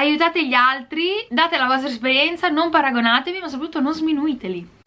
aiutate gli altri, date la vostra esperienza, non paragonatevi ma soprattutto non sminuiteli.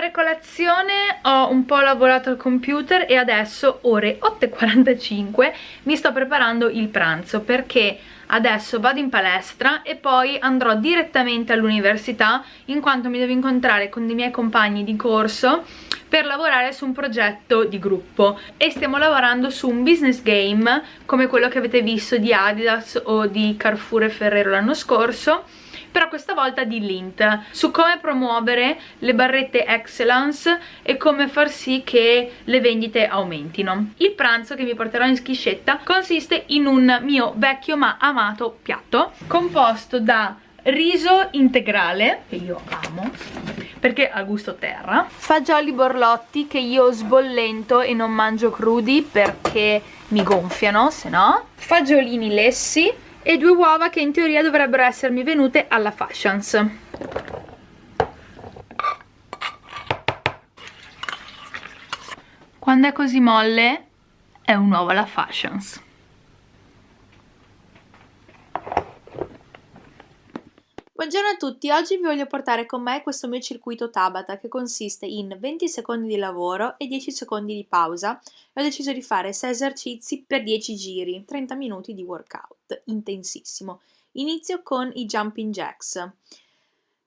Fare colazione ho un po' lavorato al computer e adesso ore 8.45 mi sto preparando il pranzo perché adesso vado in palestra e poi andrò direttamente all'università in quanto mi devo incontrare con dei miei compagni di corso per lavorare su un progetto di gruppo. E stiamo lavorando su un business game come quello che avete visto di Adidas o di Carrefour e Ferrero l'anno scorso però questa volta di Lint su come promuovere le barrette Excellence e come far sì che le vendite aumentino. Il pranzo che vi porterò in schiscetta consiste in un mio vecchio ma amato piatto composto da riso integrale, che io amo, perché ha gusto terra, fagioli borlotti che io sbollento e non mangio crudi perché mi gonfiano, se no, fagiolini lessi, e due uova che in teoria dovrebbero essermi venute alla Fashions. Quando è così molle è un uovo alla Fashions. Buongiorno a tutti, oggi vi voglio portare con me questo mio circuito Tabata che consiste in 20 secondi di lavoro e 10 secondi di pausa e ho deciso di fare 6 esercizi per 10 giri, 30 minuti di workout intensissimo. Inizio con i jumping jacks,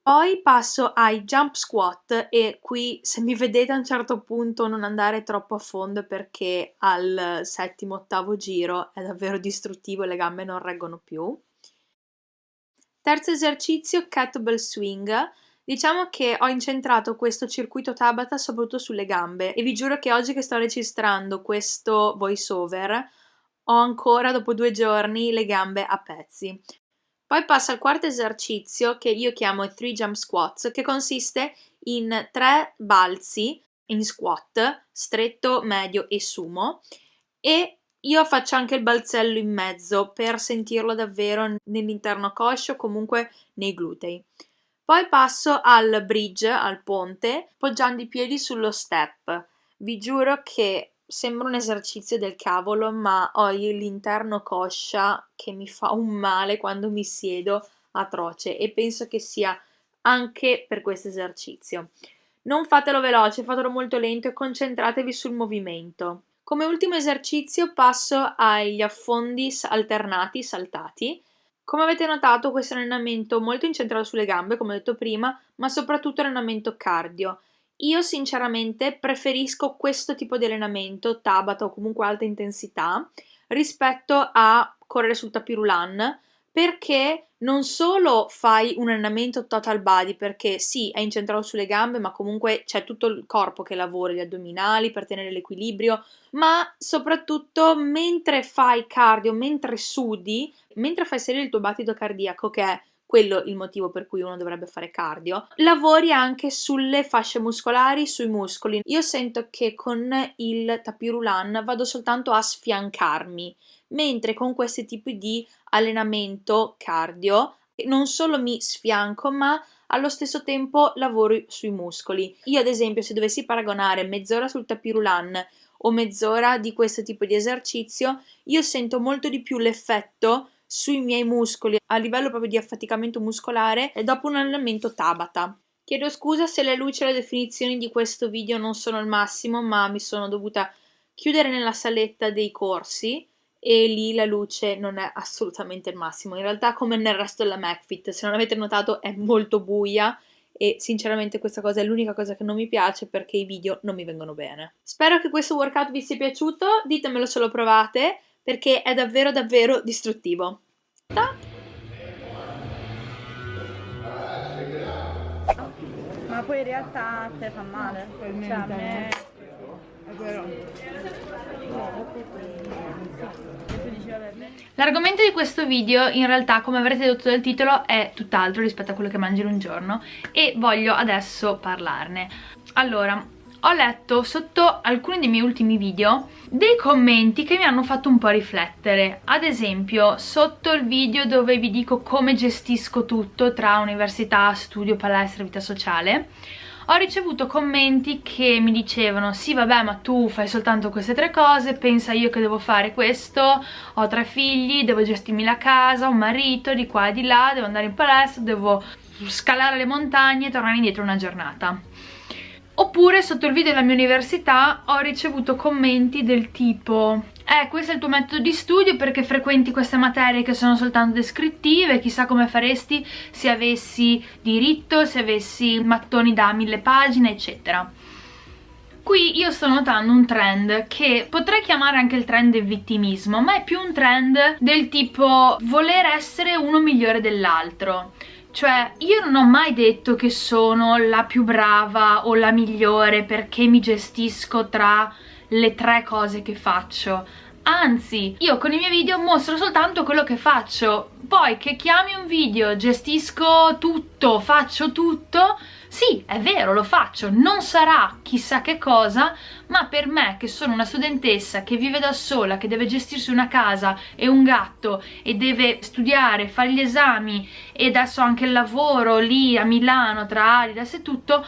poi passo ai jump squat e qui se mi vedete a un certo punto non andare troppo a fondo perché al settimo ottavo giro è davvero distruttivo e le gambe non reggono più. Terzo esercizio, kettlebell swing. Diciamo che ho incentrato questo circuito Tabata soprattutto sulle gambe e vi giuro che oggi che sto registrando questo voice over ho ancora dopo due giorni le gambe a pezzi. Poi passo al quarto esercizio che io chiamo i 3 jump squats che consiste in tre balzi in squat, stretto, medio e sumo e io faccio anche il balzello in mezzo per sentirlo davvero nell'interno coscio comunque nei glutei. Poi passo al bridge, al ponte, poggiando i piedi sullo step. Vi giuro che sembra un esercizio del cavolo, ma ho l'interno coscia che mi fa un male quando mi siedo atroce e penso che sia anche per questo esercizio. Non fatelo veloce, fatelo molto lento e concentratevi sul movimento. Come ultimo esercizio passo agli affondi alternati saltati. Come avete notato questo è un allenamento molto incentrato sulle gambe, come ho detto prima, ma soprattutto allenamento cardio. Io sinceramente preferisco questo tipo di allenamento, Tabata o comunque alta intensità, rispetto a correre sul tapirulan, perché non solo fai un allenamento total body, perché sì, è incentrato sulle gambe, ma comunque c'è tutto il corpo che lavora, gli addominali per tenere l'equilibrio, ma soprattutto mentre fai cardio, mentre sudi, mentre fai salire il tuo battito cardiaco, che è quello il motivo per cui uno dovrebbe fare cardio, lavori anche sulle fasce muscolari, sui muscoli. Io sento che con il tapirulan vado soltanto a sfiancarmi, mentre con questi tipi di allenamento cardio non solo mi sfianco, ma allo stesso tempo lavoro sui muscoli. Io ad esempio se dovessi paragonare mezz'ora sul tapirulan o mezz'ora di questo tipo di esercizio, io sento molto di più l'effetto sui miei muscoli a livello proprio di affaticamento muscolare dopo un allenamento Tabata. Chiedo scusa se le luci e le definizioni di questo video non sono il massimo, ma mi sono dovuta chiudere nella saletta dei corsi e lì la luce non è assolutamente il massimo. In realtà come nel resto della MacFit, se non avete notato è molto buia e sinceramente questa cosa è l'unica cosa che non mi piace perché i video non mi vengono bene. Spero che questo workout vi sia piaciuto, ditemelo se lo provate perché è davvero davvero distruttivo. Ma poi in realtà a te fa male. Cioè a me... È vero. L'argomento di questo video in realtà come avrete detto dal titolo è tutt'altro rispetto a quello che mangio in un giorno e voglio adesso parlarne. Allora, ho letto sotto alcuni dei miei ultimi video dei commenti che mi hanno fatto un po' riflettere. Ad esempio sotto il video dove vi dico come gestisco tutto tra università, studio, palestra, vita sociale ho ricevuto commenti che mi dicevano sì vabbè ma tu fai soltanto queste tre cose, pensa io che devo fare questo, ho tre figli, devo gestirmi la casa, un marito di qua e di là, devo andare in palestra, devo scalare le montagne e tornare indietro una giornata Oppure sotto il video della mia università ho ricevuto commenti del tipo eh, questo è il tuo metodo di studio perché frequenti queste materie che sono soltanto descrittive, chissà come faresti se avessi diritto, se avessi mattoni da mille pagine, eccetera. Qui io sto notando un trend che potrei chiamare anche il trend del vittimismo, ma è più un trend del tipo voler essere uno migliore dell'altro. Cioè, io non ho mai detto che sono la più brava o la migliore perché mi gestisco tra le tre cose che faccio. Anzi, io con i miei video mostro soltanto quello che faccio. Poi che chiami un video, gestisco tutto, faccio tutto, sì, è vero, lo faccio, non sarà chissà che cosa, ma per me che sono una studentessa che vive da sola, che deve gestirsi una casa e un gatto e deve studiare, fare gli esami e adesso anche il lavoro lì a Milano tra Adidas e tutto,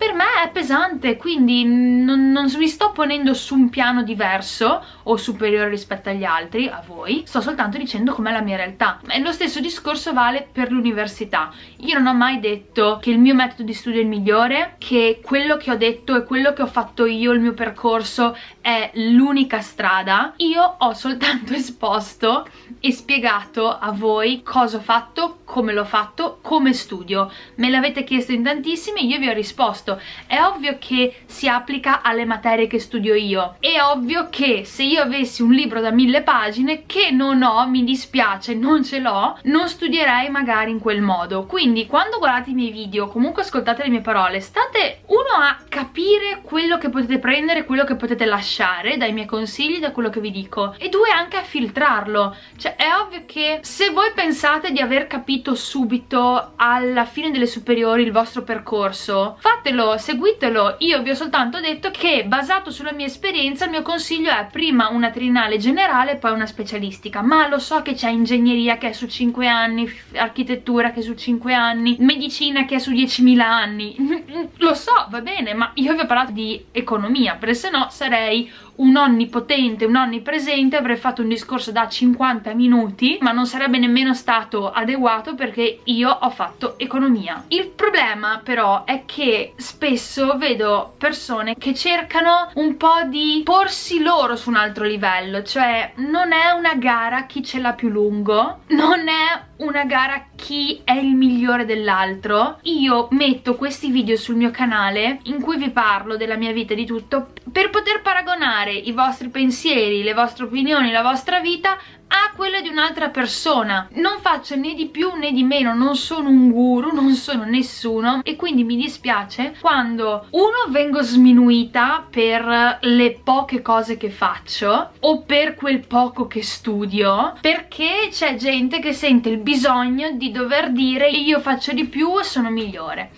per me è pesante, quindi non, non mi sto ponendo su un piano diverso o superiore rispetto agli altri, a voi, sto soltanto dicendo com'è la mia realtà. E lo stesso discorso vale per l'università. Io non ho mai detto che il mio metodo di studio è il migliore, che quello che ho detto e quello che ho fatto io, il mio percorso, è l'unica strada. Io ho soltanto esposto e spiegato a voi cosa ho fatto, come l'ho fatto, come studio. Me l'avete chiesto in tantissimi, io vi ho risposto è ovvio che si applica alle materie che studio io è ovvio che se io avessi un libro da mille pagine che non ho, mi dispiace, non ce l'ho non studierei magari in quel modo. Quindi quando guardate i miei video comunque ascoltate le mie parole state uno a capire quello che potete prendere quello che potete lasciare dai miei consigli da quello che vi dico e due anche a filtrarlo. Cioè è ovvio che se voi pensate di aver capito subito alla fine delle superiori il vostro percorso fatelo, seguitelo, io vi ho soltanto detto che basato sulla mia esperienza il mio consiglio è prima una triennale generale e poi una specialistica, ma lo so che c'è ingegneria che è su 5 anni, architettura che è su 5 anni, medicina che è su 10.000 anni, lo so, va bene, ma io vi ho parlato di economia, perché se no sarei un onnipotente, un onnipresente, avrei fatto un discorso da 50 minuti, ma non sarebbe nemmeno stato adeguato perché io ho fatto economia. Il problema però è che spesso vedo persone che cercano un po' di porsi loro su un altro livello, cioè non è una gara chi ce l'ha più lungo, non è una gara chi è il migliore dell'altro. Io metto questi video sul mio canale in cui vi parlo della mia vita e di tutto per poter paragonare i vostri pensieri, le vostre opinioni, la vostra vita a quella di un'altra persona. Non faccio né di più né di meno non sono un guru, non sono nessuno e quindi mi dispiace quando uno vengo sminuita per le poche cose che faccio o per quel poco che studio perché c'è gente che sente il bisogno di dover dire io faccio di più e sono migliore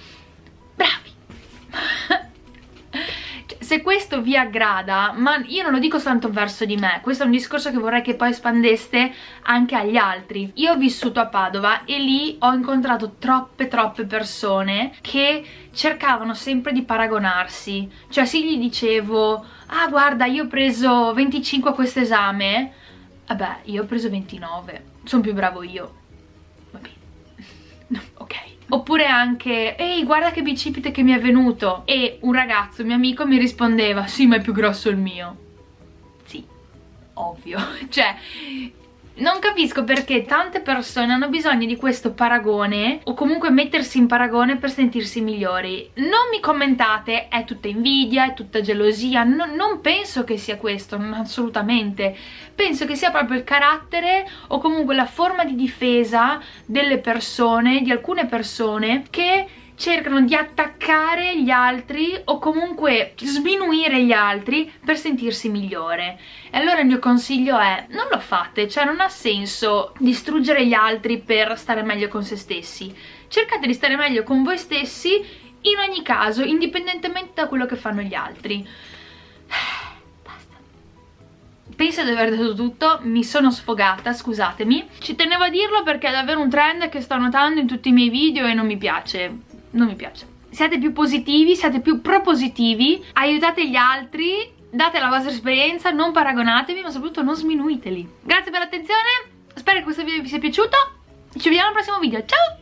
se questo vi aggrada, ma io non lo dico tanto verso di me, questo è un discorso che vorrei che poi espandeste anche agli altri. Io ho vissuto a Padova e lì ho incontrato troppe troppe persone che cercavano sempre di paragonarsi, cioè se gli dicevo ah guarda io ho preso 25 a questo esame, vabbè io ho preso 29, sono più bravo io, va bene, ok oppure anche ehi guarda che bicipite che mi è venuto. E un ragazzo, mio amico, mi rispondeva sì ma è più grosso il mio. Sì, ovvio. Cioè non capisco perché tante persone hanno bisogno di questo paragone o comunque mettersi in paragone per sentirsi migliori. Non mi commentate, è tutta invidia, è tutta gelosia, no, non penso che sia questo, assolutamente. Penso che sia proprio il carattere o comunque la forma di difesa delle persone, di alcune persone che cercano di attaccare gli altri o comunque sminuire gli altri per sentirsi migliore. E allora il mio consiglio è non lo fate, cioè non ha senso distruggere gli altri per stare meglio con se stessi. Cercate di stare meglio con voi stessi in ogni caso, indipendentemente da quello che fanno gli altri. Basta. Penso di aver detto tutto, mi sono sfogata, scusatemi. Ci tenevo a dirlo perché è davvero un trend che sto notando in tutti i miei video e non mi piace non mi piace. Siate più positivi, siate più propositivi aiutate gli altri date la vostra esperienza, non paragonatevi ma soprattutto non sminuiteli. Grazie per l'attenzione spero che questo video vi sia piaciuto. Ci vediamo al prossimo video, ciao!